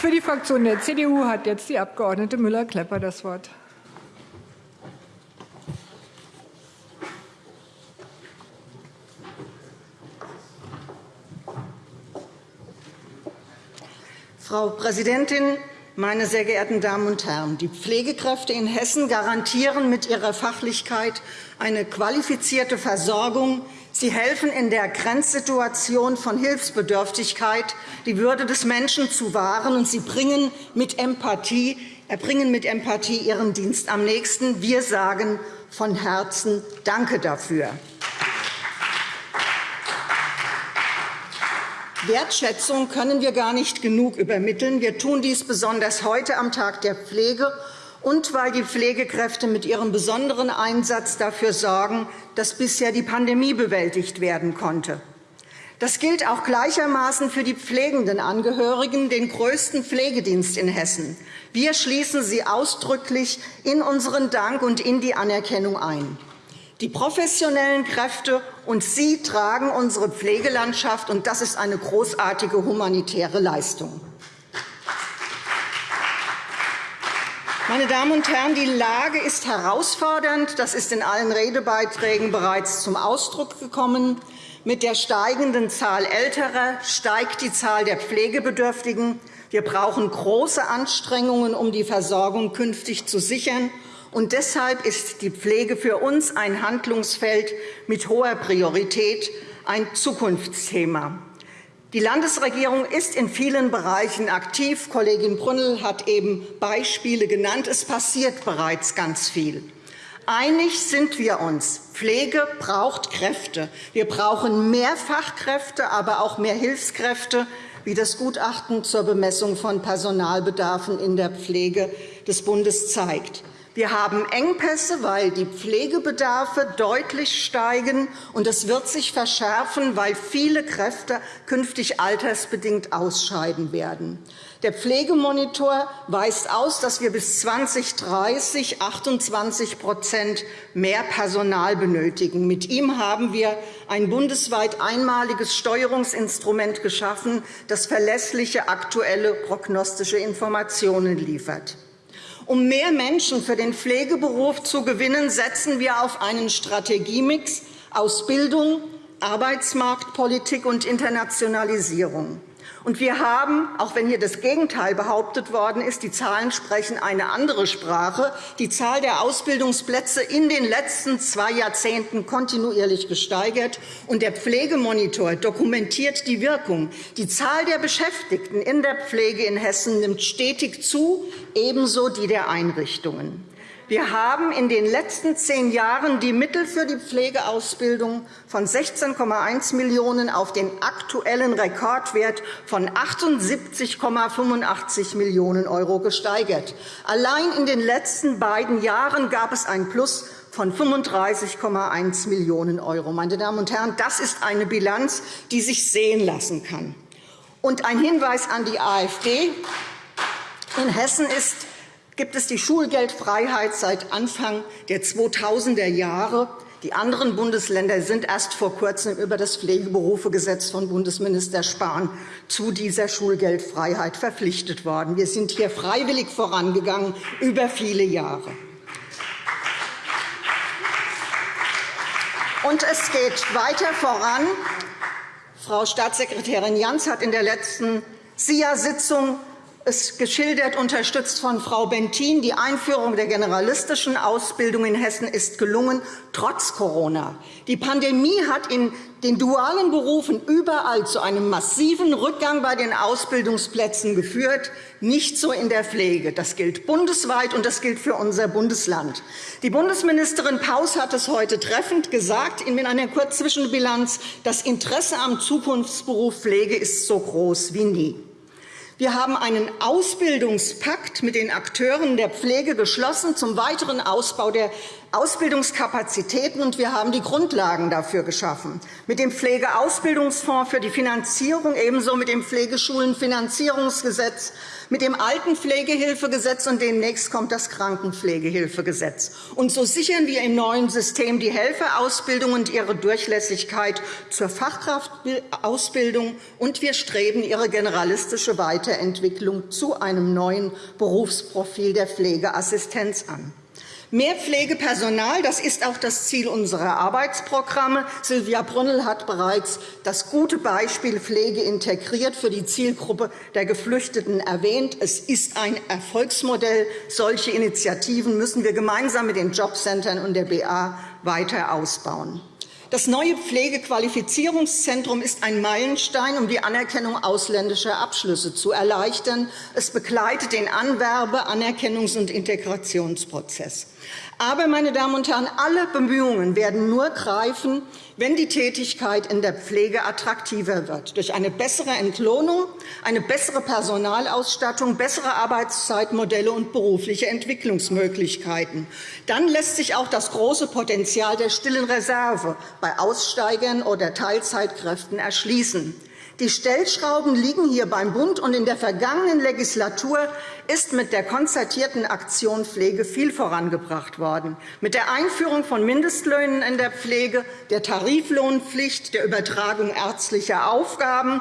Für die Fraktion der CDU hat jetzt die Abg. Müller-Klepper das Wort. Frau Präsidentin, meine sehr geehrten Damen und Herren! Die Pflegekräfte in Hessen garantieren mit ihrer Fachlichkeit eine qualifizierte Versorgung. Sie helfen in der Grenzsituation von Hilfsbedürftigkeit, die Würde des Menschen zu wahren, und sie bringen mit Empathie, erbringen mit Empathie ihren Dienst am nächsten. Wir sagen von Herzen Danke dafür. Wertschätzung können wir gar nicht genug übermitteln. Wir tun dies besonders heute am Tag der Pflege und weil die Pflegekräfte mit ihrem besonderen Einsatz dafür sorgen, dass bisher die Pandemie bewältigt werden konnte. Das gilt auch gleichermaßen für die pflegenden Angehörigen, den größten Pflegedienst in Hessen. Wir schließen sie ausdrücklich in unseren Dank und in die Anerkennung ein. Die professionellen Kräfte und Sie tragen unsere Pflegelandschaft, und das ist eine großartige humanitäre Leistung. Meine Damen und Herren, die Lage ist herausfordernd. Das ist in allen Redebeiträgen bereits zum Ausdruck gekommen. Mit der steigenden Zahl Älterer steigt die Zahl der Pflegebedürftigen. Wir brauchen große Anstrengungen, um die Versorgung künftig zu sichern. Und deshalb ist die Pflege für uns ein Handlungsfeld mit hoher Priorität, ein Zukunftsthema. Die Landesregierung ist in vielen Bereichen aktiv. Kollegin Brünnel hat eben Beispiele genannt. Es passiert bereits ganz viel. Einig sind wir uns. Pflege braucht Kräfte. Wir brauchen mehr Fachkräfte, aber auch mehr Hilfskräfte, wie das Gutachten zur Bemessung von Personalbedarfen in der Pflege des Bundes zeigt. Wir haben Engpässe, weil die Pflegebedarfe deutlich steigen, und es wird sich verschärfen, weil viele Kräfte künftig altersbedingt ausscheiden werden. Der Pflegemonitor weist aus, dass wir bis 2030 28% mehr Personal benötigen. Mit ihm haben wir ein bundesweit einmaliges Steuerungsinstrument geschaffen, das verlässliche aktuelle prognostische Informationen liefert. Um mehr Menschen für den Pflegeberuf zu gewinnen, setzen wir auf einen Strategiemix aus Bildung, Arbeitsmarktpolitik und Internationalisierung. Und wir haben, auch wenn hier das Gegenteil behauptet worden ist, die Zahlen sprechen eine andere Sprache, die Zahl der Ausbildungsplätze in den letzten zwei Jahrzehnten kontinuierlich gesteigert. Und der Pflegemonitor dokumentiert die Wirkung. Die Zahl der Beschäftigten in der Pflege in Hessen nimmt stetig zu, ebenso die der Einrichtungen. Wir haben in den letzten zehn Jahren die Mittel für die Pflegeausbildung von 16,1 Millionen € auf den aktuellen Rekordwert von 78,85 Millionen € gesteigert. Allein in den letzten beiden Jahren gab es ein Plus von 35,1 Millionen €. Meine Damen und Herren, das ist eine Bilanz, die sich sehen lassen kann. Und ein Hinweis an die AfD. In Hessen ist gibt es die Schulgeldfreiheit seit Anfang der 2000er Jahre. Die anderen Bundesländer sind erst vor Kurzem über das Pflegeberufegesetz von Bundesminister Spahn zu dieser Schulgeldfreiheit verpflichtet worden. Wir sind hier freiwillig vorangegangen über viele Jahre. Und es geht weiter voran. Frau Staatssekretärin Jans hat in der letzten SIA-Sitzung es geschildert, unterstützt von Frau Bentin. Die Einführung der generalistischen Ausbildung in Hessen ist gelungen, trotz Corona. Die Pandemie hat in den dualen Berufen überall zu einem massiven Rückgang bei den Ausbildungsplätzen geführt, nicht so in der Pflege. Das gilt bundesweit, und das gilt für unser Bundesland. Die Bundesministerin Paus hat es heute treffend gesagt in einer Kurzzwischenbilanz. Das Interesse am Zukunftsberuf Pflege ist so groß wie nie. Wir haben einen Ausbildungspakt mit den Akteuren der Pflege geschlossen zum weiteren Ausbau der Ausbildungskapazitäten, und wir haben die Grundlagen dafür geschaffen. Mit dem Pflegeausbildungsfonds für die Finanzierung, ebenso mit dem Pflegeschulenfinanzierungsgesetz, mit dem Altenpflegehilfegesetz, und demnächst kommt das Krankenpflegehilfegesetz. Und so sichern wir im neuen System die Helferausbildung und ihre Durchlässigkeit zur Fachkraftausbildung, und wir streben ihre generalistische Weiterentwicklung zu einem neuen Berufsprofil der Pflegeassistenz an. Mehr Pflegepersonal, das ist auch das Ziel unserer Arbeitsprogramme. Silvia Brünnel hat bereits das gute Beispiel Pflege integriert für die Zielgruppe der Geflüchteten erwähnt. Es ist ein Erfolgsmodell. Solche Initiativen müssen wir gemeinsam mit den Jobcentern und der BA weiter ausbauen. Das neue Pflegequalifizierungszentrum ist ein Meilenstein, um die Anerkennung ausländischer Abschlüsse zu erleichtern. Es begleitet den Anwerbe-, Anerkennungs- und Integrationsprozess. Aber, meine Damen und Herren, alle Bemühungen werden nur greifen, wenn die Tätigkeit in der Pflege attraktiver wird, durch eine bessere Entlohnung, eine bessere Personalausstattung, bessere Arbeitszeitmodelle und berufliche Entwicklungsmöglichkeiten. Dann lässt sich auch das große Potenzial der stillen Reserve bei Aussteigern oder Teilzeitkräften erschließen. Die Stellschrauben liegen hier beim Bund, und in der vergangenen Legislatur ist mit der konzertierten Aktion Pflege viel vorangebracht worden. Mit der Einführung von Mindestlöhnen in der Pflege, der Tariflohnpflicht, der Übertragung ärztlicher Aufgaben,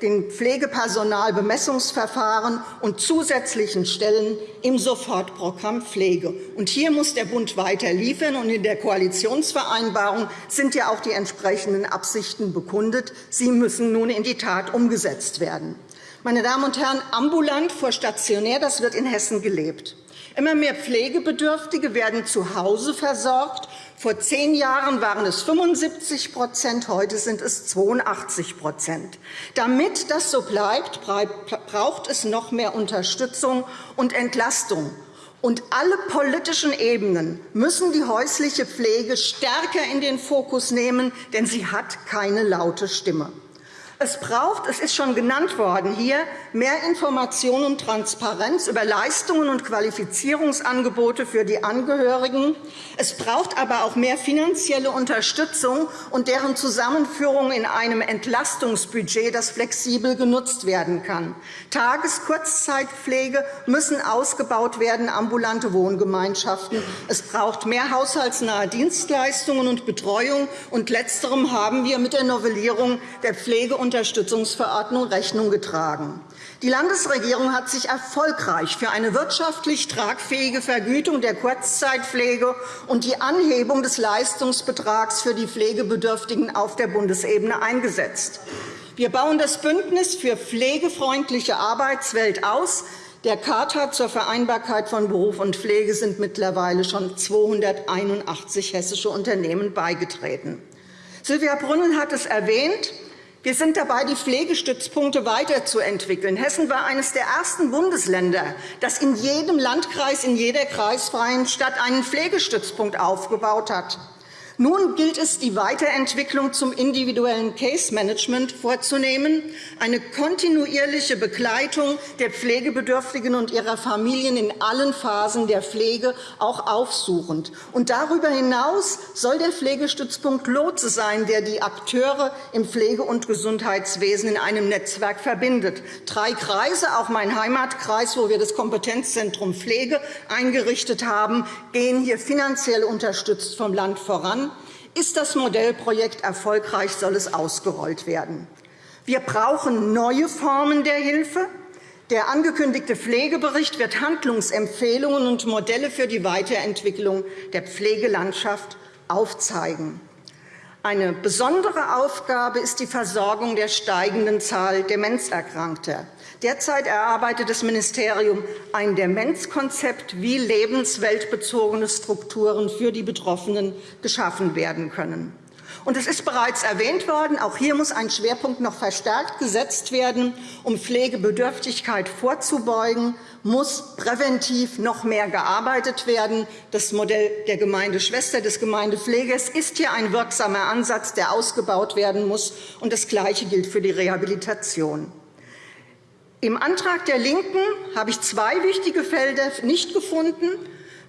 den Pflegepersonalbemessungsverfahren und zusätzlichen Stellen im Sofortprogramm Pflege. Und hier muss der Bund weiter liefern. Und in der Koalitionsvereinbarung sind ja auch die entsprechenden Absichten bekundet. Sie müssen nun in die Tat umgesetzt werden. Meine Damen und Herren, ambulant vor stationär, das wird in Hessen gelebt. Immer mehr Pflegebedürftige werden zu Hause versorgt. Vor zehn Jahren waren es 75% heute sind es 82% Damit das so bleibt, braucht es noch mehr Unterstützung und Entlastung. Und alle politischen Ebenen müssen die häusliche Pflege stärker in den Fokus nehmen, denn sie hat keine laute Stimme. Es braucht, es ist schon genannt worden hier, mehr Information und Transparenz über Leistungen und Qualifizierungsangebote für die Angehörigen. Es braucht aber auch mehr finanzielle Unterstützung und deren Zusammenführung in einem Entlastungsbudget, das flexibel genutzt werden kann. Tages-, Kurzzeitpflege müssen ausgebaut werden, ambulante Wohngemeinschaften. Es braucht mehr haushaltsnahe Dienstleistungen und Betreuung. Und Letzterem haben wir mit der Novellierung der Pflege- und Unterstützungsverordnung Rechnung getragen. Die Landesregierung hat sich erfolgreich für eine wirtschaftlich tragfähige Vergütung der Kurzzeitpflege und die Anhebung des Leistungsbetrags für die Pflegebedürftigen auf der Bundesebene eingesetzt. Wir bauen das Bündnis für pflegefreundliche Arbeitswelt aus. Der Charta zur Vereinbarkeit von Beruf und Pflege sind mittlerweile schon 281 hessische Unternehmen beigetreten. Silvia Brünnel hat es erwähnt. Wir sind dabei, die Pflegestützpunkte weiterzuentwickeln. Hessen war eines der ersten Bundesländer, das in jedem Landkreis, in jeder kreisfreien Stadt einen Pflegestützpunkt aufgebaut hat. Nun gilt es, die Weiterentwicklung zum individuellen Case-Management vorzunehmen, eine kontinuierliche Begleitung der Pflegebedürftigen und ihrer Familien in allen Phasen der Pflege, auch aufsuchend. Und darüber hinaus soll der Pflegestützpunkt Lotse sein, der die Akteure im Pflege- und Gesundheitswesen in einem Netzwerk verbindet. Drei Kreise, auch mein Heimatkreis, wo wir das Kompetenzzentrum Pflege eingerichtet haben, gehen hier finanziell unterstützt vom Land voran. Ist das Modellprojekt erfolgreich, soll es ausgerollt werden. Wir brauchen neue Formen der Hilfe. Der angekündigte Pflegebericht wird Handlungsempfehlungen und Modelle für die Weiterentwicklung der Pflegelandschaft aufzeigen. Eine besondere Aufgabe ist die Versorgung der steigenden Zahl Demenzerkrankter. Derzeit erarbeitet das Ministerium ein Demenzkonzept, wie lebensweltbezogene Strukturen für die Betroffenen geschaffen werden können. Und es ist bereits erwähnt worden, auch hier muss ein Schwerpunkt noch verstärkt gesetzt werden. Um Pflegebedürftigkeit vorzubeugen, muss präventiv noch mehr gearbeitet werden. Das Modell der Gemeindeschwester des Gemeindepflegers ist hier ein wirksamer Ansatz, der ausgebaut werden muss. Und das Gleiche gilt für die Rehabilitation. Im Antrag der LINKEN habe ich zwei wichtige Felder nicht gefunden.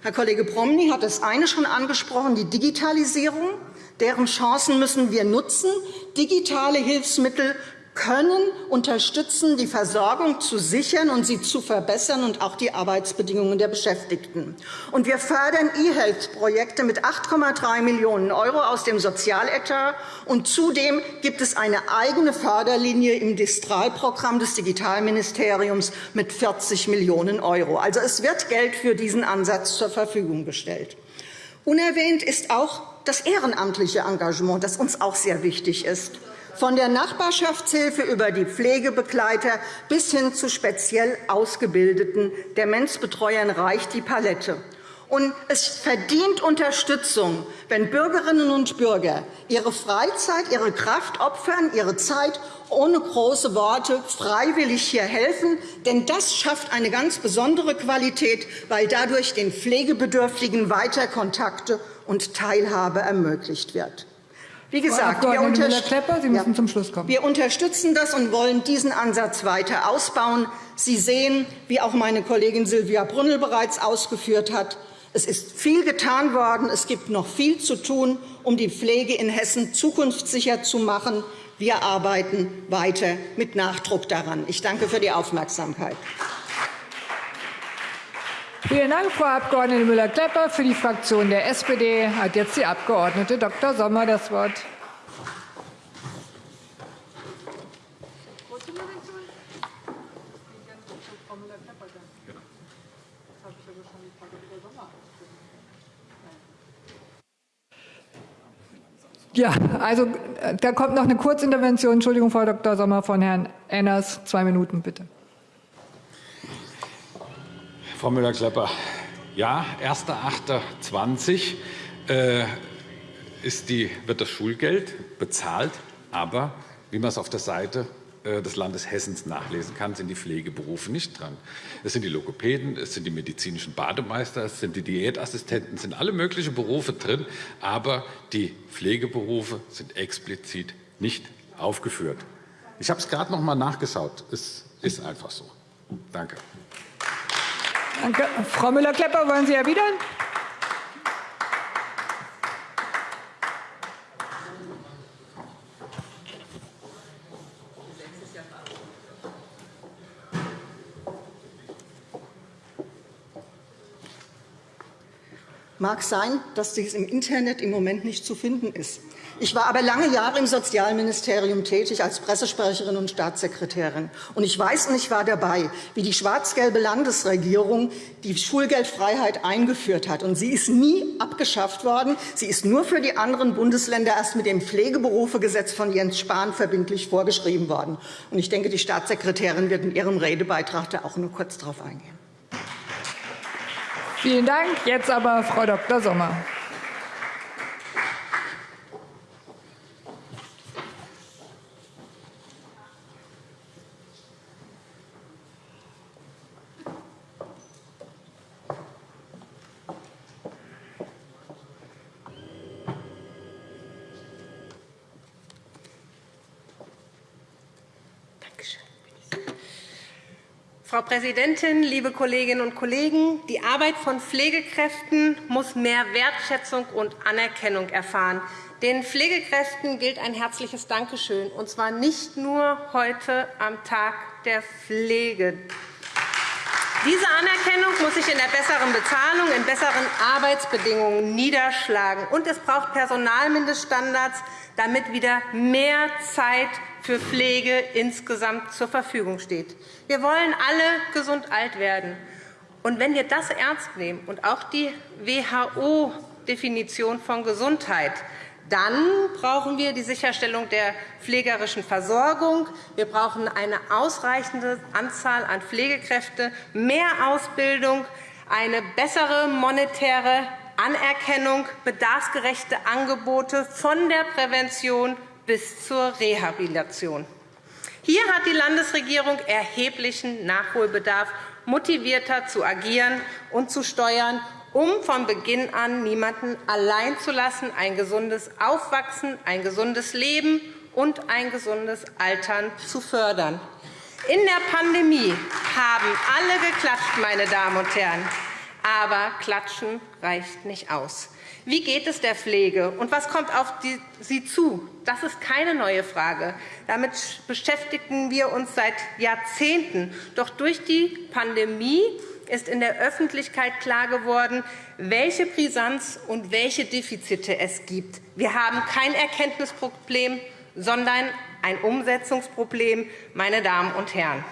Herr Kollege Promny hat das eine schon angesprochen, die Digitalisierung. Deren Chancen müssen wir nutzen. Digitale Hilfsmittel können unterstützen, die Versorgung zu sichern und sie zu verbessern und auch die Arbeitsbedingungen der Beschäftigten. Und wir fördern E-Health-Projekte mit 8,3 Millionen € aus dem Sozialetat. Und zudem gibt es eine eigene Förderlinie im Distralprogramm des Digitalministeriums mit 40 Millionen €. Also, es wird Geld für diesen Ansatz zur Verfügung gestellt. Unerwähnt ist auch das ehrenamtliche Engagement, das uns auch sehr wichtig ist von der Nachbarschaftshilfe über die Pflegebegleiter bis hin zu speziell ausgebildeten Demenzbetreuern reicht die Palette. Und es verdient Unterstützung, wenn Bürgerinnen und Bürger ihre Freizeit, ihre Kraft opfern, ihre Zeit ohne große Worte freiwillig hier helfen. Denn das schafft eine ganz besondere Qualität, weil dadurch den Pflegebedürftigen weiter Kontakte und Teilhabe ermöglicht wird. Wie gesagt, wir, müssen ja. wir unterstützen das und wollen diesen Ansatz weiter ausbauen. Sie sehen, wie auch meine Kollegin Silvia Brünnel bereits ausgeführt hat, es ist viel getan worden. Es gibt noch viel zu tun, um die Pflege in Hessen zukunftssicher zu machen. Wir arbeiten weiter mit Nachdruck daran. Ich danke für die Aufmerksamkeit. Vielen Dank, Frau Abg. Müller-Klepper. Für die Fraktion der SPD hat jetzt die Abg. Dr. Sommer das Wort. Ja, also da kommt noch eine Kurzintervention. Entschuldigung, Frau Dr. Sommer, von Herrn Enners. Zwei Minuten, bitte. Frau Müller-Klepper, ja, 1.8.20 äh, wird das Schulgeld bezahlt, aber wie man es auf der Seite äh, des Landes Hessens nachlesen kann, sind die Pflegeberufe nicht dran. Es sind die Logopäden, es sind die medizinischen Bademeister, es sind die Diätassistenten, es sind alle möglichen Berufe drin, aber die Pflegeberufe sind explizit nicht aufgeführt. Ich habe es gerade noch einmal nachgeschaut. Es ist einfach so. Danke. Danke. Frau Müller-Klepper, wollen Sie erwidern? Mag sein, dass dies im Internet im Moment nicht zu finden ist. Ich war aber lange Jahre im Sozialministerium tätig als Pressesprecherin und Staatssekretärin. Und ich weiß und ich war dabei, wie die schwarz-gelbe Landesregierung die Schulgeldfreiheit eingeführt hat. Und sie ist nie abgeschafft worden. Sie ist nur für die anderen Bundesländer erst mit dem Pflegeberufegesetz von Jens Spahn verbindlich vorgeschrieben worden. Und ich denke, die Staatssekretärin wird in ihrem Redebeitrag da auch nur kurz darauf eingehen. Vielen Dank. Jetzt aber Frau Dr. Sommer. Frau Präsidentin, liebe Kolleginnen und Kollegen! Die Arbeit von Pflegekräften muss mehr Wertschätzung und Anerkennung erfahren. Den Pflegekräften gilt ein herzliches Dankeschön, und zwar nicht nur heute am Tag der Pflege. Diese Anerkennung muss sich in der besseren Bezahlung, in besseren Arbeitsbedingungen niederschlagen. Und es braucht Personalmindeststandards, damit wieder mehr Zeit für Pflege insgesamt zur Verfügung steht. Wir wollen alle gesund alt werden. Und wenn wir das ernst nehmen und auch die WHO-Definition von Gesundheit, dann brauchen wir die Sicherstellung der pflegerischen Versorgung. Wir brauchen eine ausreichende Anzahl an Pflegekräften, mehr Ausbildung, eine bessere monetäre Anerkennung, bedarfsgerechte Angebote von der Prävention bis zur Rehabilitation. Hier hat die Landesregierung erheblichen Nachholbedarf, motivierter zu agieren und zu steuern, um von Beginn an niemanden allein zu lassen, ein gesundes Aufwachsen, ein gesundes Leben und ein gesundes Altern zu fördern. In der Pandemie haben alle geklatscht, meine Damen und Herren. Aber Klatschen reicht nicht aus. Wie geht es der Pflege, und was kommt auf sie zu? Das ist keine neue Frage. Damit beschäftigen wir uns seit Jahrzehnten. Doch durch die Pandemie ist in der Öffentlichkeit klar geworden, welche Brisanz und welche Defizite es gibt. Wir haben kein Erkenntnisproblem, sondern ein Umsetzungsproblem, meine Damen und Herren.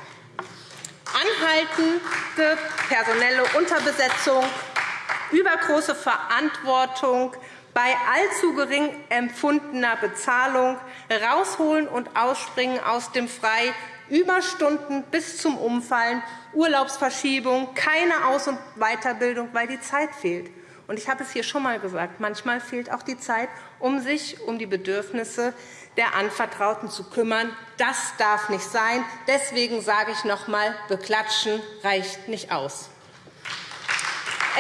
Anhaltende personelle Unterbesetzung, übergroße Verantwortung bei allzu gering empfundener Bezahlung, Rausholen und Ausspringen aus dem Frei, Überstunden bis zum Umfallen, Urlaubsverschiebung, keine Aus- und Weiterbildung, weil die Zeit fehlt. Und ich habe es hier schon einmal gesagt, manchmal fehlt auch die Zeit, um sich um die Bedürfnisse der Anvertrauten zu kümmern. Das darf nicht sein. Deswegen sage ich noch einmal, beklatschen reicht nicht aus.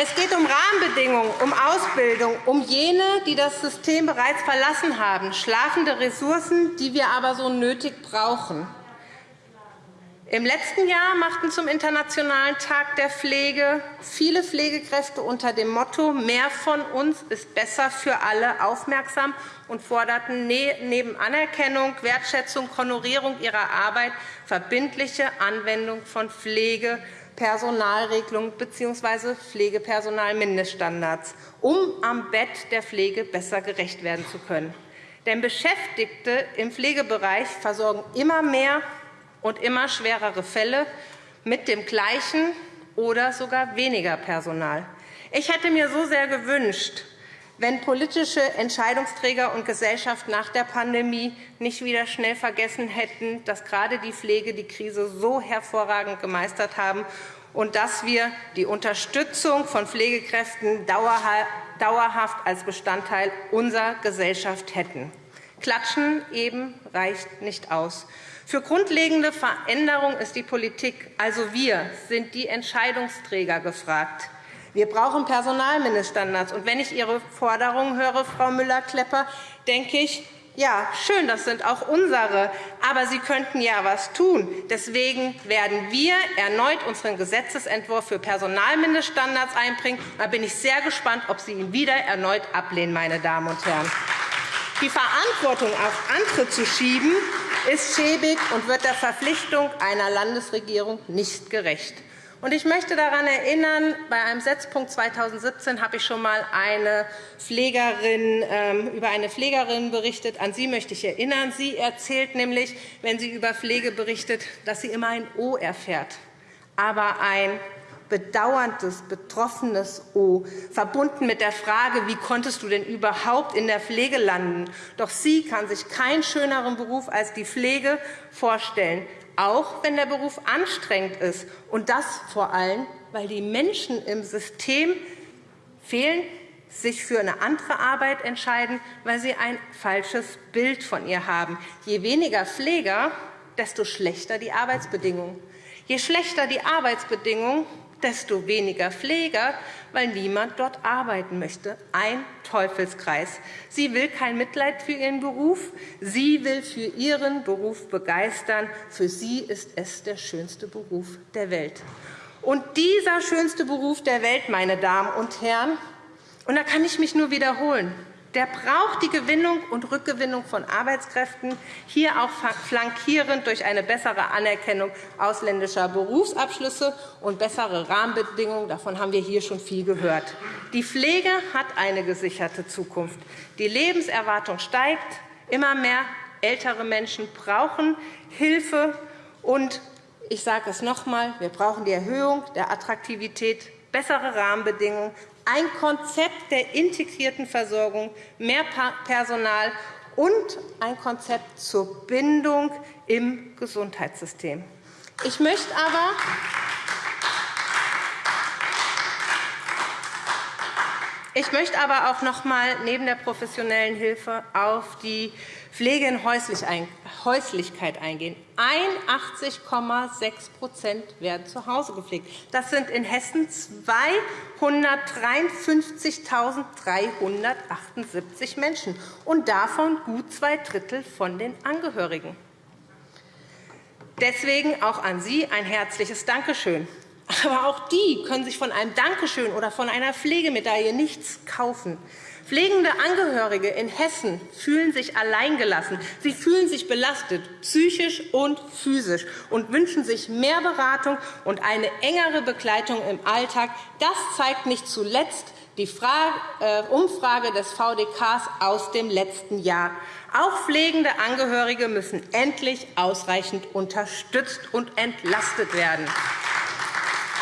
Es geht um Rahmenbedingungen, um Ausbildung, um jene, die das System bereits verlassen haben, schlafende Ressourcen, die wir aber so nötig brauchen. Im letzten Jahr machten zum Internationalen Tag der Pflege viele Pflegekräfte unter dem Motto Mehr von uns ist besser für alle aufmerksam und forderten ne-, neben Anerkennung, Wertschätzung, Honorierung ihrer Arbeit verbindliche Anwendung von Pflegepersonalregelungen bzw. Pflegepersonalmindeststandards, um am Bett der Pflege besser gerecht werden zu können. Denn Beschäftigte im Pflegebereich versorgen immer mehr und immer schwerere Fälle mit dem gleichen oder sogar weniger Personal. Ich hätte mir so sehr gewünscht, wenn politische Entscheidungsträger und Gesellschaft nach der Pandemie nicht wieder schnell vergessen hätten, dass gerade die Pflege die Krise so hervorragend gemeistert haben und dass wir die Unterstützung von Pflegekräften dauerhaft als Bestandteil unserer Gesellschaft hätten. Klatschen eben reicht nicht aus. Für grundlegende Veränderung ist die Politik, also wir, sind die Entscheidungsträger gefragt. Wir brauchen Personalmindeststandards. Und wenn ich Ihre Forderungen höre, Frau Müller-Klepper, denke ich, ja, schön, das sind auch unsere. Aber Sie könnten ja etwas tun. Deswegen werden wir erneut unseren Gesetzentwurf für Personalmindeststandards einbringen. Da bin ich sehr gespannt, ob Sie ihn wieder erneut ablehnen, meine Damen und Herren. Die Verantwortung auf andere zu schieben, ist schäbig und wird der Verpflichtung einer Landesregierung nicht gerecht. Ich möchte daran erinnern, bei einem Setzpunkt 2017 habe ich schon einmal eine Pflegerin, ähm, über eine Pflegerin berichtet. An sie möchte ich erinnern. Sie erzählt nämlich, wenn sie über Pflege berichtet, dass sie immer ein O erfährt, aber ein bedauerndes, betroffenes O, verbunden mit der Frage, wie konntest du denn überhaupt in der Pflege landen? Doch sie kann sich keinen schöneren Beruf als die Pflege vorstellen, auch wenn der Beruf anstrengend ist. Und das vor allem, weil die Menschen im System fehlen, sich für eine andere Arbeit entscheiden, weil sie ein falsches Bild von ihr haben. Je weniger Pfleger, desto schlechter die Arbeitsbedingungen. Je schlechter die Arbeitsbedingungen, desto weniger Pfleger, weil niemand dort arbeiten möchte. Ein Teufelskreis. Sie will kein Mitleid für ihren Beruf. Sie will für ihren Beruf begeistern. Für sie ist es der schönste Beruf der Welt. Und dieser schönste Beruf der Welt, meine Damen und Herren, und da kann ich mich nur wiederholen, der braucht die Gewinnung und Rückgewinnung von Arbeitskräften, hier auch flankierend durch eine bessere Anerkennung ausländischer Berufsabschlüsse und bessere Rahmenbedingungen. Davon haben wir hier schon viel gehört. Die Pflege hat eine gesicherte Zukunft. Die Lebenserwartung steigt. Immer mehr ältere Menschen brauchen Hilfe. Und ich sage es noch einmal, wir brauchen die Erhöhung der Attraktivität, bessere Rahmenbedingungen, ein Konzept der integrierten Versorgung, mehr Personal und ein Konzept zur Bindung im Gesundheitssystem. Ich möchte aber Ich möchte aber auch noch einmal neben der professionellen Hilfe auf die Pflege in Häuslichkeit eingehen. 81,6% werden zu Hause gepflegt. Das sind in Hessen 253.378 Menschen, und davon gut zwei Drittel von den Angehörigen. Deswegen auch an Sie ein herzliches Dankeschön. Aber auch die können sich von einem Dankeschön oder von einer Pflegemedaille nichts kaufen. Pflegende Angehörige in Hessen fühlen sich alleingelassen. Sie fühlen sich belastet, psychisch und physisch, und wünschen sich mehr Beratung und eine engere Begleitung im Alltag. Das zeigt nicht zuletzt die äh, Umfrage des VDKs aus dem letzten Jahr. Auch pflegende Angehörige müssen endlich ausreichend unterstützt und entlastet werden.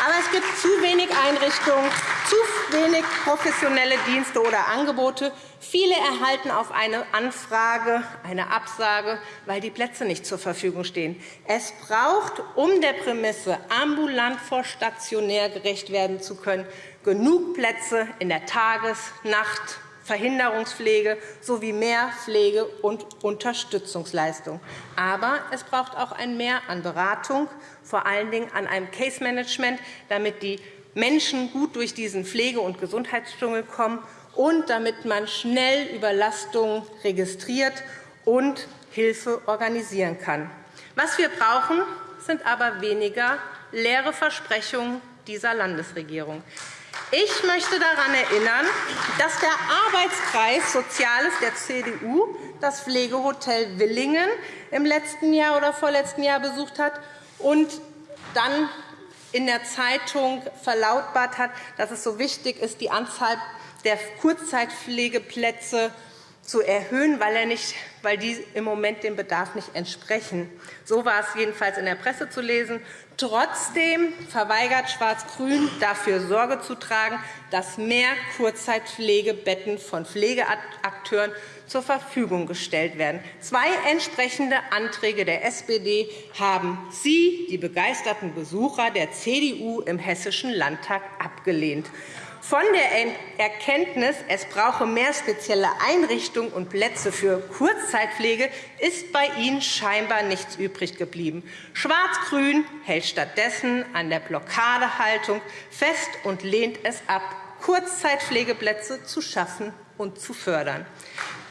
Aber es gibt zu wenig Einrichtungen, zu wenig professionelle Dienste oder Angebote. Viele erhalten auf eine Anfrage eine Absage, weil die Plätze nicht zur Verfügung stehen. Es braucht, um der Prämisse ambulant vor stationär gerecht werden zu können, genug Plätze in der Tages-, Nacht-, Verhinderungspflege sowie mehr Pflege- und Unterstützungsleistung. Aber es braucht auch ein Mehr an Beratung, vor allen Dingen an einem Case-Management, damit die Menschen gut durch diesen Pflege- und Gesundheitsdschungel kommen und damit man schnell Überlastungen registriert und Hilfe organisieren kann. Was wir brauchen, sind aber weniger leere Versprechungen dieser Landesregierung. Ich möchte daran erinnern, dass der Arbeitskreis Soziales der CDU das Pflegehotel Willingen im letzten Jahr oder vorletzten Jahr besucht hat und dann in der Zeitung verlautbart hat, dass es so wichtig ist, die Anzahl der Kurzzeitpflegeplätze zu erhöhen, weil, er nicht, weil die im Moment dem Bedarf nicht entsprechen. So war es jedenfalls in der Presse zu lesen. Trotzdem verweigert Schwarz-Grün, dafür Sorge zu tragen, dass mehr Kurzzeitpflegebetten von Pflegeakteuren zur Verfügung gestellt werden. Zwei entsprechende Anträge der SPD haben Sie, die begeisterten Besucher der CDU im Hessischen Landtag, abgelehnt. Von der Erkenntnis, es brauche mehr spezielle Einrichtungen und Plätze für Kurzzeitpflege, ist bei Ihnen scheinbar nichts übrig geblieben. Schwarz-Grün hält stattdessen an der Blockadehaltung fest und lehnt es ab, Kurzzeitpflegeplätze zu schaffen und zu fördern.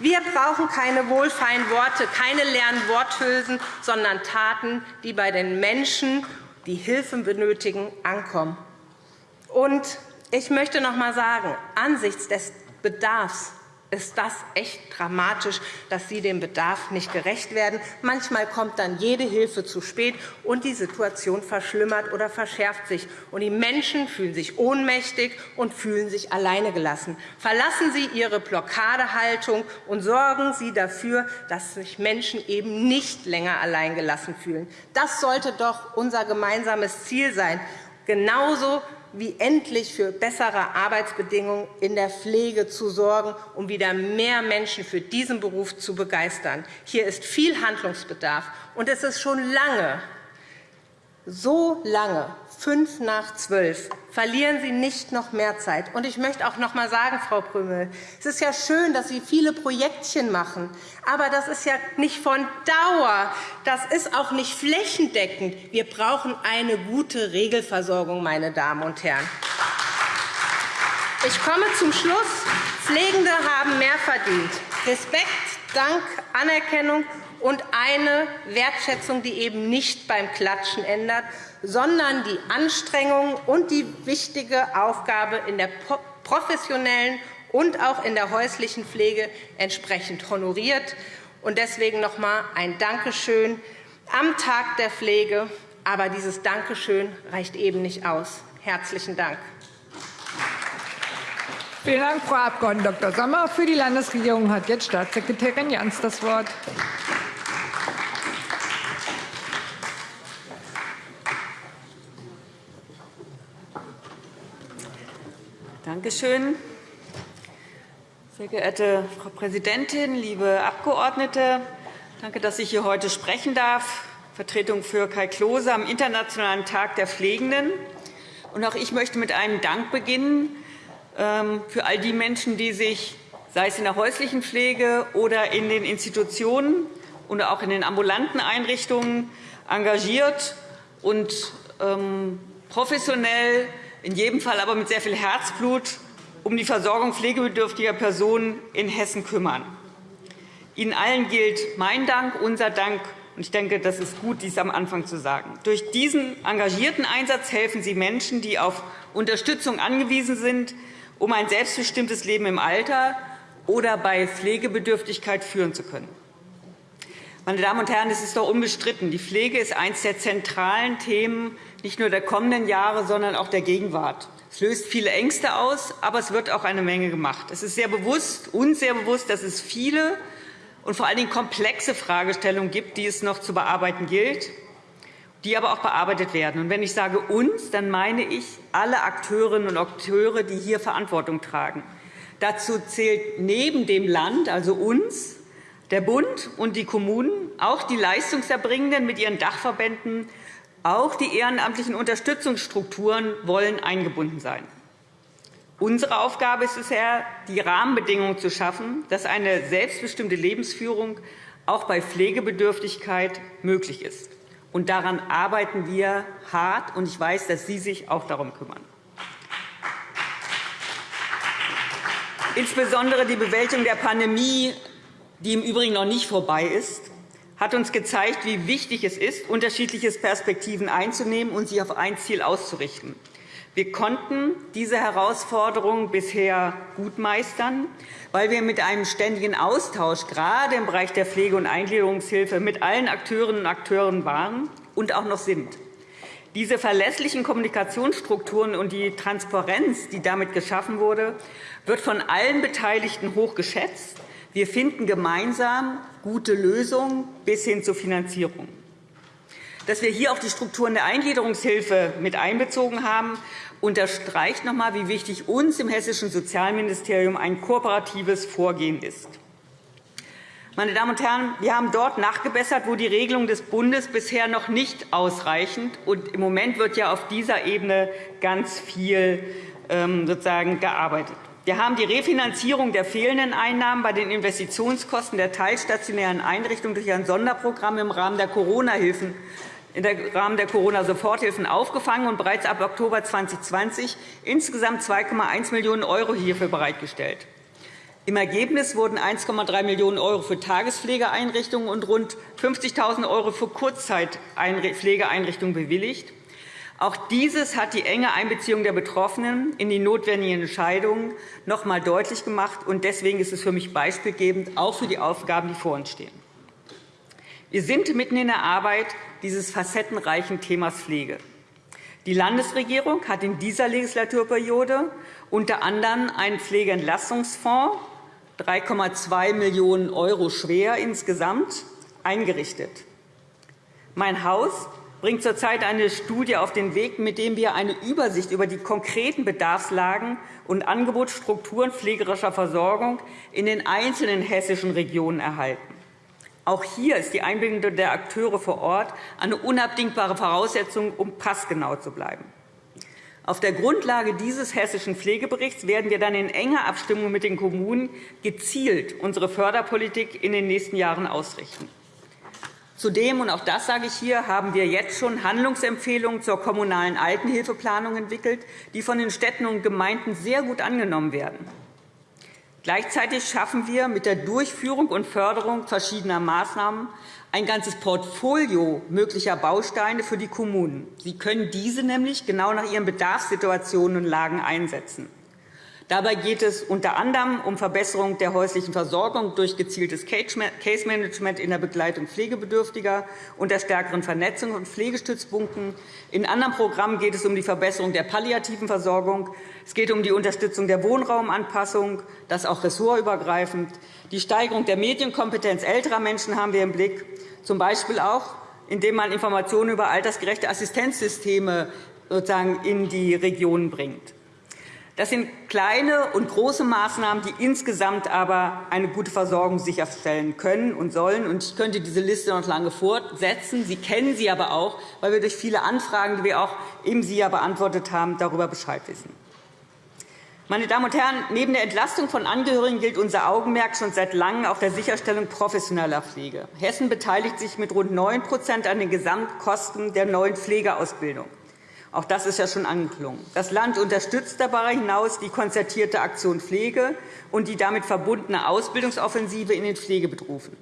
Wir brauchen keine wohlfeilen Worte, keine leeren Worthülsen, sondern Taten, die bei den Menschen, die Hilfe benötigen, ankommen. Und ich möchte noch einmal sagen, angesichts des Bedarfs ist das echt dramatisch, dass Sie dem Bedarf nicht gerecht werden. Manchmal kommt dann jede Hilfe zu spät, und die Situation verschlimmert oder verschärft sich. Und die Menschen fühlen sich ohnmächtig und fühlen sich alleine gelassen. Verlassen Sie Ihre Blockadehaltung und sorgen Sie dafür, dass sich Menschen eben nicht länger allein gelassen fühlen. Das sollte doch unser gemeinsames Ziel sein. Genauso wie endlich für bessere Arbeitsbedingungen in der Pflege zu sorgen, um wieder mehr Menschen für diesen Beruf zu begeistern. Hier ist viel Handlungsbedarf, und es ist schon lange so lange, fünf nach zwölf, verlieren Sie nicht noch mehr Zeit. Und ich möchte auch noch einmal sagen, Frau Prümel, es ist ja schön, dass Sie viele Projektchen machen, aber das ist ja nicht von Dauer. Das ist auch nicht flächendeckend. Wir brauchen eine gute Regelversorgung, meine Damen und Herren. Ich komme zum Schluss. Pflegende haben mehr verdient. Respekt, Dank, Anerkennung und eine Wertschätzung, die eben nicht beim Klatschen ändert, sondern die Anstrengung und die wichtige Aufgabe in der professionellen und auch in der häuslichen Pflege entsprechend honoriert. Deswegen noch einmal ein Dankeschön am Tag der Pflege. Aber dieses Dankeschön reicht eben nicht aus. Herzlichen Dank. Vielen Dank, Frau Abg. Dr. Sommer. Für die Landesregierung hat jetzt Staatssekretärin Jans das Wort. Danke schön. Sehr geehrte Frau Präsidentin, liebe Abgeordnete! Danke, dass ich hier heute sprechen darf. Vertretung für Kai Klose am Internationalen Tag der Pflegenden. auch ich möchte mit einem Dank beginnen ähm, für all die Menschen, die sich, sei es in der häuslichen Pflege oder in den Institutionen oder auch in den ambulanten Einrichtungen, engagiert und ähm, professionell in jedem Fall aber mit sehr viel Herzblut um die Versorgung pflegebedürftiger Personen in Hessen kümmern. Ihnen allen gilt mein Dank, unser Dank Ich denke, das ist gut, dies am Anfang zu sagen. Durch diesen engagierten Einsatz helfen Sie Menschen, die auf Unterstützung angewiesen sind, um ein selbstbestimmtes Leben im Alter oder bei Pflegebedürftigkeit führen zu können. Meine Damen und Herren, es ist doch unbestritten, die Pflege ist eines der zentralen Themen nicht nur der kommenden Jahre, sondern auch der Gegenwart. Es löst viele Ängste aus, aber es wird auch eine Menge gemacht. Es ist sehr bewusst, uns sehr bewusst, dass es viele und vor allen Dingen komplexe Fragestellungen gibt, die es noch zu bearbeiten gilt, die aber auch bearbeitet werden. Und wenn ich sage uns, dann meine ich alle Akteurinnen und Akteure, die hier Verantwortung tragen. Dazu zählt neben dem Land, also uns, der Bund und die Kommunen, auch die Leistungserbringenden mit ihren Dachverbänden, auch die ehrenamtlichen Unterstützungsstrukturen wollen eingebunden sein. Unsere Aufgabe ist es, die Rahmenbedingungen zu schaffen, dass eine selbstbestimmte Lebensführung auch bei Pflegebedürftigkeit möglich ist. Und daran arbeiten wir hart, und ich weiß, dass Sie sich auch darum kümmern. Insbesondere die Bewältigung der Pandemie, die im Übrigen noch nicht vorbei ist, hat uns gezeigt, wie wichtig es ist, unterschiedliche Perspektiven einzunehmen und sich auf ein Ziel auszurichten. Wir konnten diese Herausforderung bisher gut meistern, weil wir mit einem ständigen Austausch gerade im Bereich der Pflege- und Eingliederungshilfe mit allen Akteurinnen und Akteuren waren und auch noch sind. Diese verlässlichen Kommunikationsstrukturen und die Transparenz, die damit geschaffen wurde, wird von allen Beteiligten hoch geschätzt. Wir finden gemeinsam gute Lösungen bis hin zur Finanzierung. Dass wir hier auch die Strukturen der Eingliederungshilfe mit einbezogen haben, unterstreicht noch einmal, wie wichtig uns im Hessischen Sozialministerium ein kooperatives Vorgehen ist. Meine Damen und Herren, wir haben dort nachgebessert, wo die Regelungen des Bundes bisher noch nicht ausreichend und im Moment wird ja auf dieser Ebene ganz viel ähm, sozusagen gearbeitet. Wir haben die Refinanzierung der fehlenden Einnahmen bei den Investitionskosten der teilstationären Einrichtungen durch ein Sonderprogramm im Rahmen der Corona-Hilfen im Rahmen der Corona-Soforthilfen aufgefangen und bereits ab Oktober 2020 insgesamt 2,1 Millionen € hierfür bereitgestellt. Im Ergebnis wurden 1,3 Millionen € für Tagespflegeeinrichtungen und rund 50.000 € für Kurzzeitpflegeeinrichtungen bewilligt. Auch dieses hat die enge Einbeziehung der Betroffenen in die notwendigen Entscheidungen noch einmal deutlich gemacht. Deswegen ist es für mich beispielgebend, auch für die Aufgaben, die vor uns stehen. Wir sind mitten in der Arbeit dieses facettenreichen Themas Pflege. Die Landesregierung hat in dieser Legislaturperiode unter anderem einen Pflegeentlastungsfonds, 3,2 Millionen € schwer insgesamt, eingerichtet. Mein Haus bringt zurzeit eine Studie auf den Weg, mit dem wir eine Übersicht über die konkreten Bedarfslagen und Angebotsstrukturen pflegerischer Versorgung in den einzelnen hessischen Regionen erhalten. Auch hier ist die Einbindung der Akteure vor Ort eine unabdingbare Voraussetzung, um passgenau zu bleiben. Auf der Grundlage dieses Hessischen Pflegeberichts werden wir dann in enger Abstimmung mit den Kommunen gezielt unsere Förderpolitik in den nächsten Jahren ausrichten. Zudem, und auch das sage ich hier, haben wir jetzt schon Handlungsempfehlungen zur kommunalen Altenhilfeplanung entwickelt, die von den Städten und Gemeinden sehr gut angenommen werden. Gleichzeitig schaffen wir mit der Durchführung und Förderung verschiedener Maßnahmen ein ganzes Portfolio möglicher Bausteine für die Kommunen. Sie können diese nämlich genau nach ihren Bedarfssituationen und Lagen einsetzen. Dabei geht es unter anderem um Verbesserung der häuslichen Versorgung durch gezieltes Case-Management in der Begleitung Pflegebedürftiger und der stärkeren Vernetzung von Pflegestützpunkten. In anderen Programmen geht es um die Verbesserung der palliativen Versorgung. Es geht um die Unterstützung der Wohnraumanpassung, das auch ressortübergreifend. Die Steigerung der Medienkompetenz älterer Menschen haben wir im Blick, z. B. auch, indem man Informationen über altersgerechte Assistenzsysteme sozusagen in die Regionen bringt. Das sind kleine und große Maßnahmen, die insgesamt aber eine gute Versorgung sicherstellen können und sollen. Ich könnte diese Liste noch lange fortsetzen. Sie kennen sie aber auch, weil wir durch viele Anfragen, die wir auch eben Sie ja beantwortet haben, darüber Bescheid wissen. Meine Damen und Herren, neben der Entlastung von Angehörigen gilt unser Augenmerk schon seit Langem auf der Sicherstellung professioneller Pflege. Hessen beteiligt sich mit rund 9% an den Gesamtkosten der neuen Pflegeausbildung. Auch das ist ja schon angeklungen. Das Land unterstützt darüber hinaus die konzertierte Aktion Pflege und die damit verbundene Ausbildungsoffensive in den Pflegeberufen.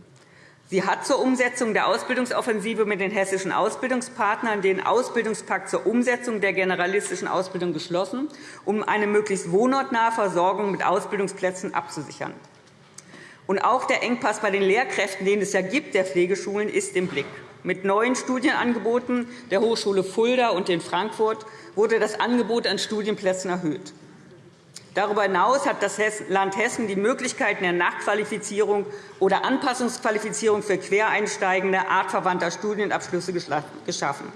Sie hat zur Umsetzung der Ausbildungsoffensive mit den hessischen Ausbildungspartnern den Ausbildungspakt zur Umsetzung der generalistischen Ausbildung geschlossen, um eine möglichst wohnortnahe Versorgung mit Ausbildungsplätzen abzusichern. Und auch der Engpass bei den Lehrkräften, den es ja gibt, der Pflegeschulen, ist im Blick. Mit neuen Studienangeboten der Hochschule Fulda und in Frankfurt wurde das Angebot an Studienplätzen erhöht. Darüber hinaus hat das Land Hessen die Möglichkeiten der Nachqualifizierung oder Anpassungsqualifizierung für Quereinsteigende artverwandter Studienabschlüsse geschaffen.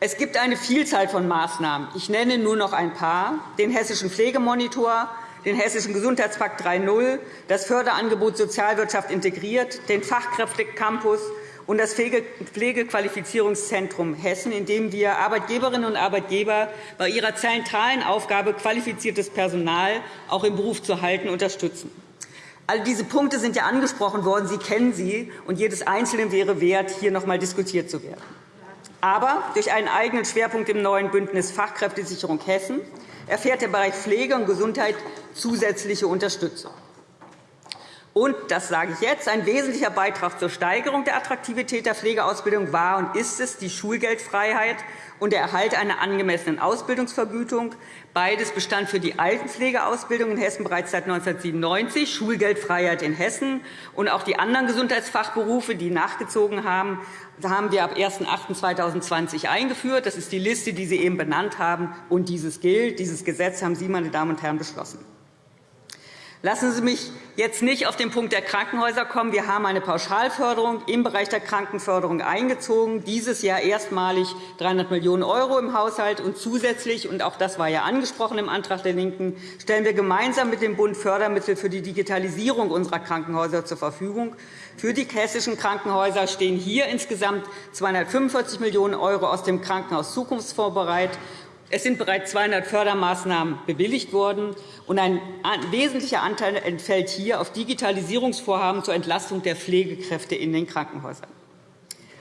Es gibt eine Vielzahl von Maßnahmen. Ich nenne nur noch ein paar. Den Hessischen Pflegemonitor, den Hessischen Gesundheitspakt 3.0, das Förderangebot Sozialwirtschaft integriert, den Fachkräftecampus und das Pflegequalifizierungszentrum Hessen, in dem wir Arbeitgeberinnen und Arbeitgeber bei ihrer zentralen Aufgabe, qualifiziertes Personal auch im Beruf zu halten, unterstützen. All diese Punkte sind ja angesprochen worden. Sie kennen sie, und jedes Einzelne wäre wert, hier noch einmal diskutiert zu werden. Aber durch einen eigenen Schwerpunkt im neuen Bündnis Fachkräftesicherung Hessen erfährt der Bereich Pflege und Gesundheit zusätzliche Unterstützung. Und, das sage ich jetzt, ein wesentlicher Beitrag zur Steigerung der Attraktivität der Pflegeausbildung war und ist es die Schulgeldfreiheit und der Erhalt einer angemessenen Ausbildungsvergütung. Beides bestand für die Altenpflegeausbildung in Hessen bereits seit 1997, Schulgeldfreiheit in Hessen. Und auch die anderen Gesundheitsfachberufe, die nachgezogen haben, haben wir ab 01.08.2020 eingeführt. Das ist die Liste, die Sie eben benannt haben. Und dieses gilt. Dieses Gesetz haben Sie, meine Damen und Herren, beschlossen. Lassen Sie mich jetzt nicht auf den Punkt der Krankenhäuser kommen. Wir haben eine Pauschalförderung im Bereich der Krankenförderung eingezogen, dieses Jahr erstmalig 300 Millionen € im Haushalt. Und zusätzlich, und auch das war ja angesprochen im Antrag der LINKEN, stellen wir gemeinsam mit dem Bund Fördermittel für die Digitalisierung unserer Krankenhäuser zur Verfügung. Für die hessischen Krankenhäuser stehen hier insgesamt 245 Millionen € aus dem Krankenhaus Zukunftsfonds bereit. Es sind bereits 200 Fördermaßnahmen bewilligt worden, und ein wesentlicher Anteil entfällt hier auf Digitalisierungsvorhaben zur Entlastung der Pflegekräfte in den Krankenhäusern.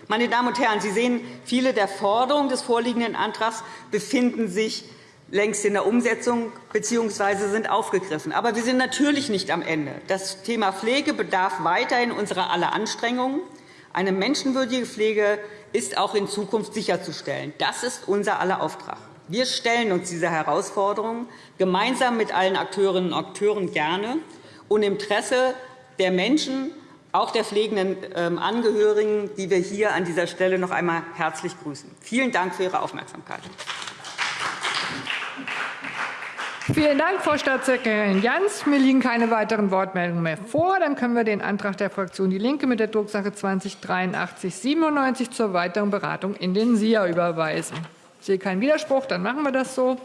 Meine Damen und Herren, Sie sehen, viele der Forderungen des vorliegenden Antrags befinden sich längst in der Umsetzung bzw. sind aufgegriffen. Aber wir sind natürlich nicht am Ende. Das Thema Pflege bedarf weiterhin unserer aller Anstrengungen. Eine menschenwürdige Pflege ist auch in Zukunft sicherzustellen. Das ist unser aller Auftrag. Wir stellen uns dieser Herausforderung gemeinsam mit allen Akteurinnen und Akteuren gerne und im Interesse der Menschen, auch der pflegenden ähm, Angehörigen, die wir hier an dieser Stelle noch einmal herzlich grüßen. Vielen Dank für Ihre Aufmerksamkeit. Vielen Dank, Frau Staatssekretärin Jans. Mir liegen keine weiteren Wortmeldungen mehr vor. Dann können wir den Antrag der Fraktion DIE LINKE mit der Drucksache 20 /8397 zur weiteren Beratung in den SIA überweisen. Ich sehe keinen Widerspruch, dann machen wir das so.